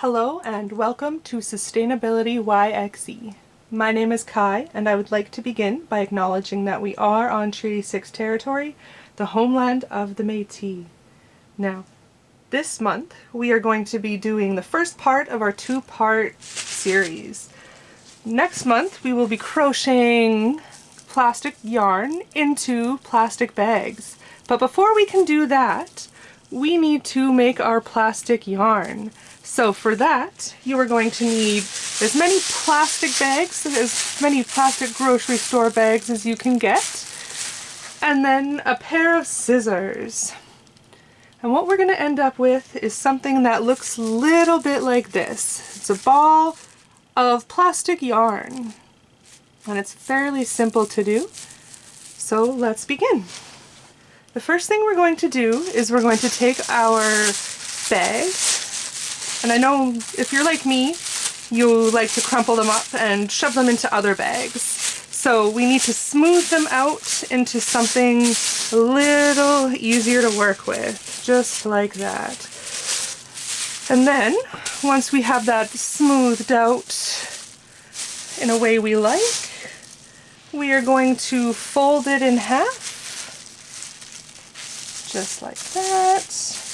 Hello and welcome to Sustainability YXE. My name is Kai and I would like to begin by acknowledging that we are on Treaty 6 territory, the homeland of the Métis. Now, this month we are going to be doing the first part of our two-part series. Next month we will be crocheting plastic yarn into plastic bags. But before we can do that, we need to make our plastic yarn. So for that, you are going to need as many plastic bags, as many plastic grocery store bags as you can get, and then a pair of scissors. And what we're going to end up with is something that looks a little bit like this. It's a ball of plastic yarn. And it's fairly simple to do. So let's begin. The first thing we're going to do is we're going to take our bags and I know if you're like me, you like to crumple them up and shove them into other bags. So we need to smooth them out into something a little easier to work with, just like that. And then, once we have that smoothed out in a way we like, we are going to fold it in half, just like that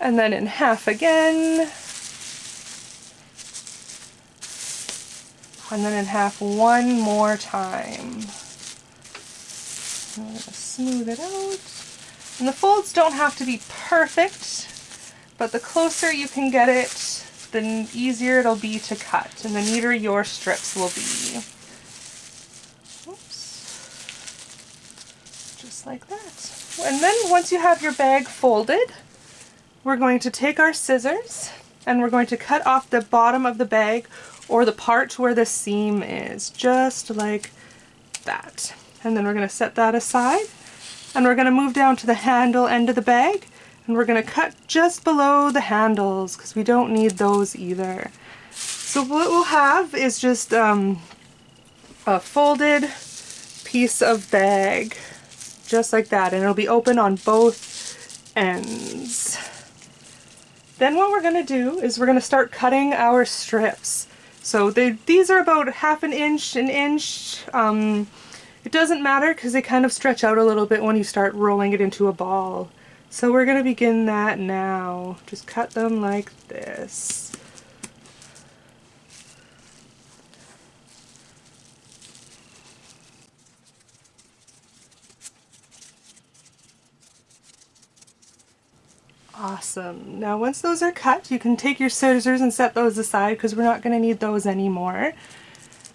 and then in half again, and then in half one more time. I'm going to smooth it out. And the folds don't have to be perfect, but the closer you can get it, the easier it'll be to cut, and the neater your strips will be. Just like that. And then once you have your bag folded, we're going to take our scissors and we're going to cut off the bottom of the bag or the part where the seam is, just like that. And then we're going to set that aside and we're going to move down to the handle end of the bag and we're going to cut just below the handles because we don't need those either. So what we'll have is just um, a folded piece of bag just like that and it'll be open on both ends. Then what we're going to do is we're going to start cutting our strips. So they, these are about half an inch, an inch. Um, it doesn't matter because they kind of stretch out a little bit when you start rolling it into a ball. So we're going to begin that now. Just cut them like this. Awesome. Now once those are cut, you can take your scissors and set those aside because we're not going to need those anymore.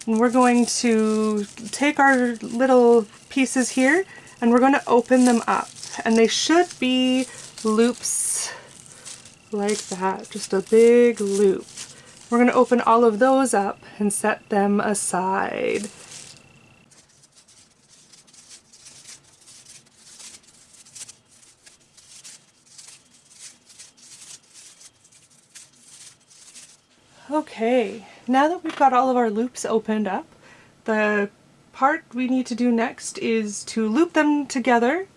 And we're going to take our little pieces here and we're going to open them up. And they should be loops like that, just a big loop. We're going to open all of those up and set them aside. Okay, now that we've got all of our loops opened up, the part we need to do next is to loop them together,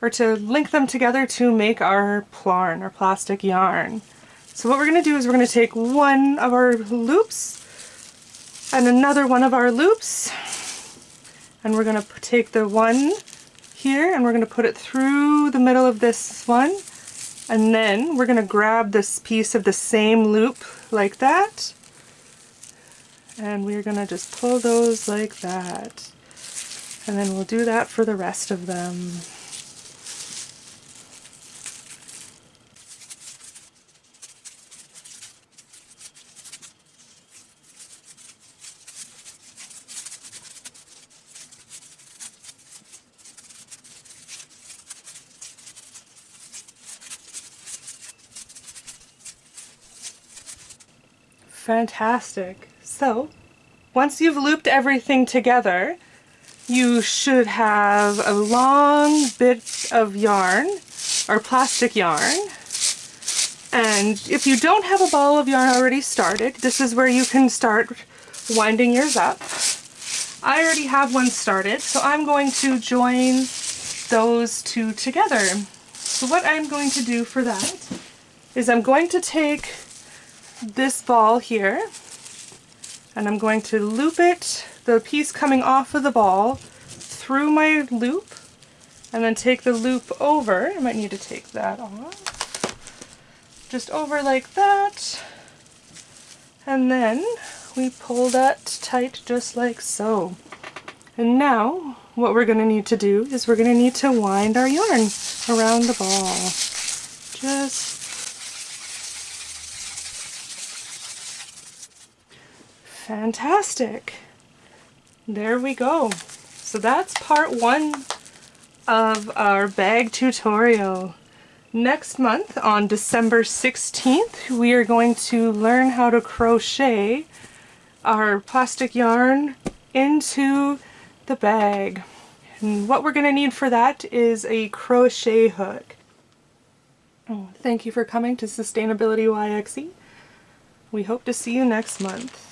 or to link them together to make our plarn, our plastic yarn. So what we're going to do is we're going to take one of our loops and another one of our loops, and we're going to take the one here and we're going to put it through the middle of this one, and then we're going to grab this piece of the same loop like that. And we're going to just pull those like that. And then we'll do that for the rest of them. Fantastic. So, once you've looped everything together, you should have a long bit of yarn, or plastic yarn. And if you don't have a ball of yarn already started, this is where you can start winding yours up. I already have one started, so I'm going to join those two together. So what I'm going to do for that is I'm going to take this ball here and I'm going to loop it, the piece coming off of the ball, through my loop and then take the loop over. I might need to take that off. Just over like that. And then we pull that tight just like so. And now what we're going to need to do is we're going to need to wind our yarn around the ball. Just fantastic. There we go. So that's part one of our bag tutorial. Next month on December 16th we are going to learn how to crochet our plastic yarn into the bag. And what we're going to need for that is a crochet hook. Thank you for coming to Sustainability YXE. We hope to see you next month.